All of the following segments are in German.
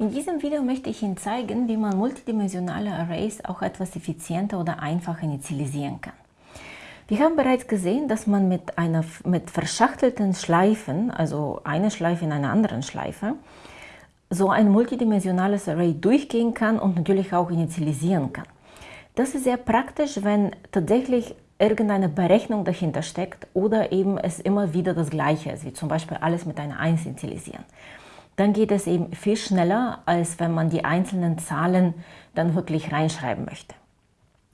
In diesem Video möchte ich Ihnen zeigen, wie man multidimensionale Arrays auch etwas effizienter oder einfacher initialisieren kann. Wir haben bereits gesehen, dass man mit, einer, mit verschachtelten Schleifen, also eine Schleife in einer anderen Schleife, so ein multidimensionales Array durchgehen kann und natürlich auch initialisieren kann. Das ist sehr praktisch, wenn tatsächlich irgendeine Berechnung dahinter steckt oder eben es immer wieder das Gleiche ist, wie zum Beispiel alles mit einer 1 initialisieren dann geht es eben viel schneller, als wenn man die einzelnen Zahlen dann wirklich reinschreiben möchte.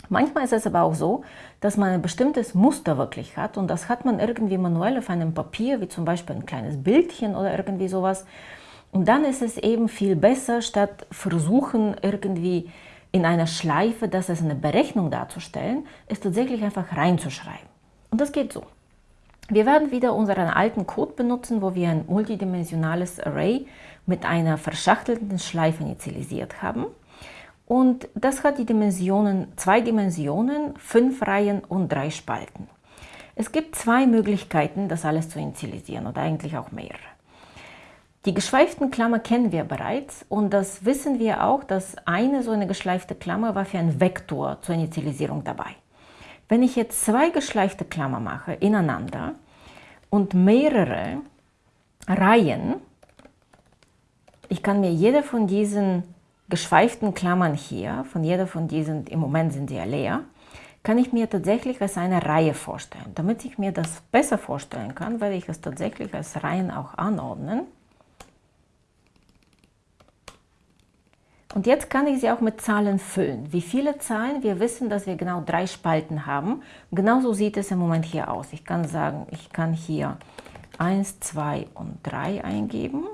Manchmal ist es aber auch so, dass man ein bestimmtes Muster wirklich hat und das hat man irgendwie manuell auf einem Papier, wie zum Beispiel ein kleines Bildchen oder irgendwie sowas. Und dann ist es eben viel besser, statt versuchen irgendwie in einer Schleife, das als eine Berechnung darzustellen, es tatsächlich einfach reinzuschreiben. Und das geht so. Wir werden wieder unseren alten Code benutzen, wo wir ein multidimensionales Array mit einer verschachtelten Schleife initialisiert haben. Und das hat die Dimensionen, zwei Dimensionen, fünf Reihen und drei Spalten. Es gibt zwei Möglichkeiten, das alles zu initialisieren oder eigentlich auch mehrere. Die geschweiften Klammer kennen wir bereits und das wissen wir auch, dass eine so eine geschleifte Klammer war für einen Vektor zur Initialisierung dabei. Wenn ich jetzt zwei geschleifte Klammer mache ineinander und mehrere Reihen, ich kann mir jede von diesen geschweiften Klammern hier, von jeder von diesen, im Moment sind sie ja leer, kann ich mir tatsächlich als eine Reihe vorstellen. Damit ich mir das besser vorstellen kann, werde ich es tatsächlich als Reihen auch anordnen. Und jetzt kann ich sie auch mit Zahlen füllen. Wie viele Zahlen? Wir wissen, dass wir genau drei Spalten haben. Genauso sieht es im Moment hier aus. Ich kann sagen, ich kann hier 1, 2 und 3 eingeben.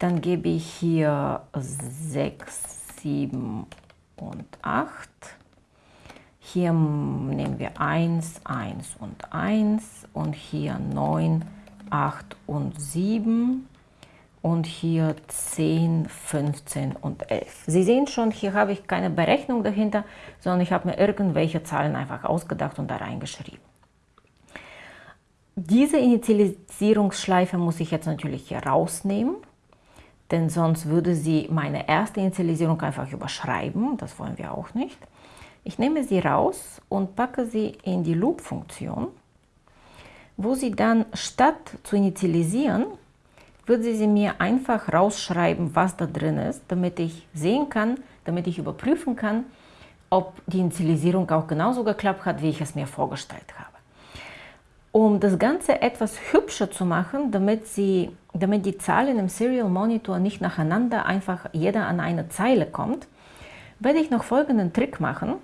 Dann gebe ich hier 6, 7 und 8. Hier nehmen wir 1, 1 und 1 und hier 9, 8 und 7 und hier 10, 15 und 11. Sie sehen schon, hier habe ich keine Berechnung dahinter, sondern ich habe mir irgendwelche Zahlen einfach ausgedacht und da reingeschrieben. Diese Initialisierungsschleife muss ich jetzt natürlich hier rausnehmen, denn sonst würde sie meine erste Initialisierung einfach überschreiben. Das wollen wir auch nicht. Ich nehme sie raus und packe sie in die Loop-Funktion, wo sie dann statt zu initialisieren, würde sie mir einfach rausschreiben, was da drin ist, damit ich sehen kann, damit ich überprüfen kann, ob die Initialisierung auch genauso geklappt hat, wie ich es mir vorgestellt habe. Um das Ganze etwas hübscher zu machen, damit, sie, damit die Zahlen im Serial Monitor nicht nacheinander einfach jeder an eine Zeile kommt, werde ich noch folgenden Trick machen.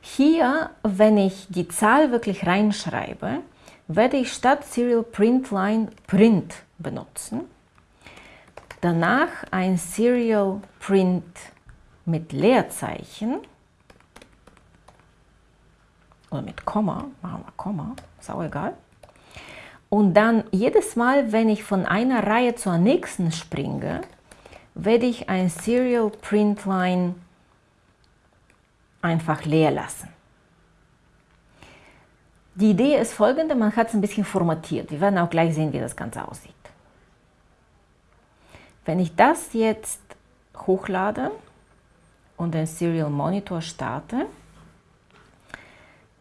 Hier, wenn ich die Zahl wirklich reinschreibe, werde ich statt Serial Print Line Print benutzen. Danach ein Serial Print mit Leerzeichen oder mit Komma, machen wir Komma, ist auch egal. Und dann jedes Mal, wenn ich von einer Reihe zur nächsten springe, werde ich ein Serial Print Line einfach leer lassen. Die Idee ist folgende, man hat es ein bisschen formatiert. Wir werden auch gleich sehen, wie das Ganze aussieht. Wenn ich das jetzt hochlade und den Serial Monitor starte,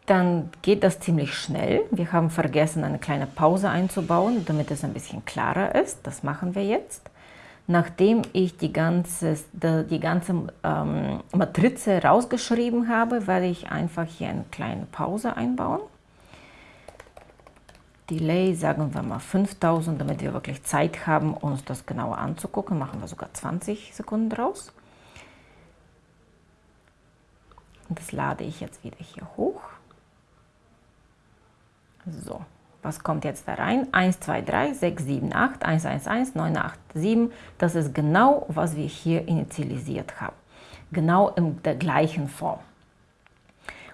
dann geht das ziemlich schnell. Wir haben vergessen, eine kleine Pause einzubauen, damit es ein bisschen klarer ist. Das machen wir jetzt. Nachdem ich die ganze, die ganze ähm, Matrize rausgeschrieben habe, werde ich einfach hier eine kleine Pause einbauen. Delay, sagen wir mal 5000, damit wir wirklich Zeit haben, uns das genauer anzugucken. Machen wir sogar 20 Sekunden draus. Das lade ich jetzt wieder hier hoch. So, was kommt jetzt da rein? 1, 2, 3, 6, 7, 8, 1, 1, 1, 9, 8, 7. Das ist genau, was wir hier initialisiert haben. Genau in der gleichen Form.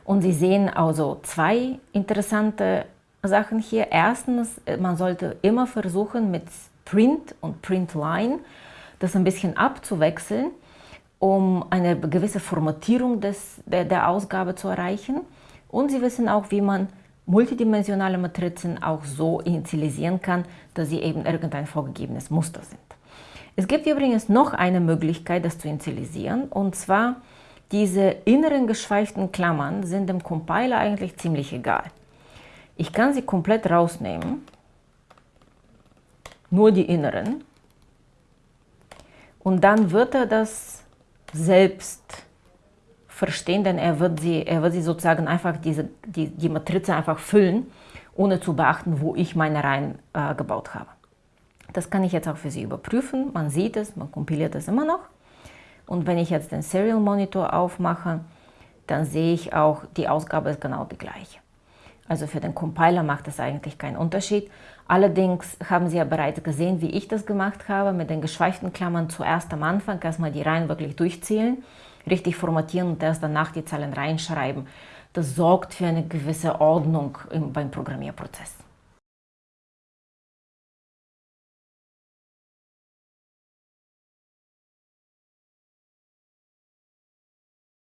Und Sie sehen also zwei interessante Sachen hier. Erstens, äh, man sollte immer versuchen mit Print und Printline das ein bisschen abzuwechseln, um eine gewisse Formatierung des, der, der Ausgabe zu erreichen. Und Sie wissen auch, wie man multidimensionale Matrizen auch so initialisieren kann, dass sie eben irgendein vorgegebenes Muster sind. Es gibt übrigens noch eine Möglichkeit, das zu initialisieren, und zwar diese inneren geschweiften Klammern sind dem Compiler eigentlich ziemlich egal. Ich kann sie komplett rausnehmen, nur die inneren, und dann wird er das selbst verstehen, denn er wird sie, er wird sie sozusagen einfach diese, die, die Matrize einfach füllen, ohne zu beachten, wo ich meine Reihen äh, gebaut habe. Das kann ich jetzt auch für Sie überprüfen. Man sieht es, man kompiliert es immer noch. Und wenn ich jetzt den Serial Monitor aufmache, dann sehe ich auch, die Ausgabe ist genau die gleiche. Also für den Compiler macht das eigentlich keinen Unterschied. Allerdings haben Sie ja bereits gesehen, wie ich das gemacht habe, mit den geschweiften Klammern zuerst am Anfang erstmal die Reihen wirklich durchzählen, richtig formatieren und erst danach die Zahlen reinschreiben. Das sorgt für eine gewisse Ordnung beim Programmierprozess.